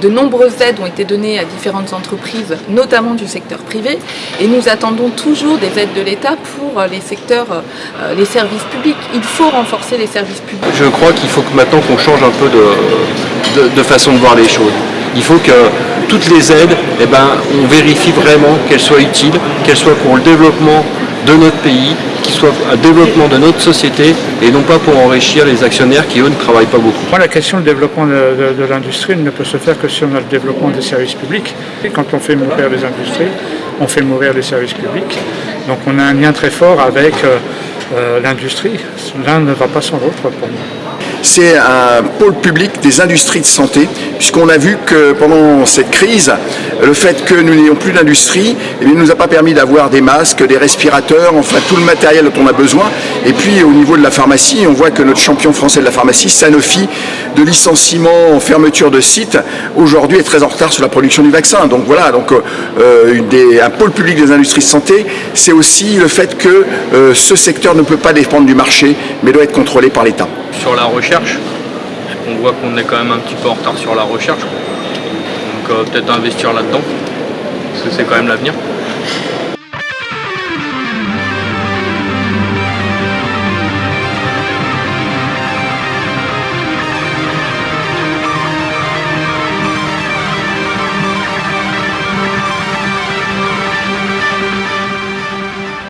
De nombreuses aides ont été données à différentes entreprises, notamment du secteur privé, et nous attendons toujours des aides de l'État pour les secteurs, euh, les services publics. Il faut renforcer les services publics. Je crois qu'il faut maintenant qu'on change un peu de façon de voir les choses. Il faut que toutes les aides, eh ben, on vérifie vraiment qu'elles soient utiles, qu'elles soient pour le développement de notre pays, qu'ils soient un développement de notre société et non pas pour enrichir les actionnaires qui, eux, ne travaillent pas beaucoup. Moi, la question du développement de l'industrie ne peut se faire que si on a le développement des services publics. Et quand on fait mourir les industries, on fait mourir les services publics. Donc on a un lien très fort avec euh, euh, l'industrie. L'un ne va pas sans l'autre pour moi. C'est un pôle public des industries de santé, puisqu'on a vu que pendant cette crise, le fait que nous n'ayons plus d'industrie eh ne nous a pas permis d'avoir des masques, des respirateurs, enfin tout le matériel dont on a besoin. Et puis au niveau de la pharmacie, on voit que notre champion français de la pharmacie, Sanofi, de licenciement en fermeture de site, aujourd'hui est très en retard sur la production du vaccin. Donc voilà, donc euh, un pôle public des industries de santé, c'est aussi le fait que euh, ce secteur ne peut pas dépendre du marché, mais doit être contrôlé par l'État. Sur la recherche. On voit qu'on est quand même un petit peu en retard sur la recherche. Donc euh, peut-être investir là-dedans, parce que c'est quand même l'avenir.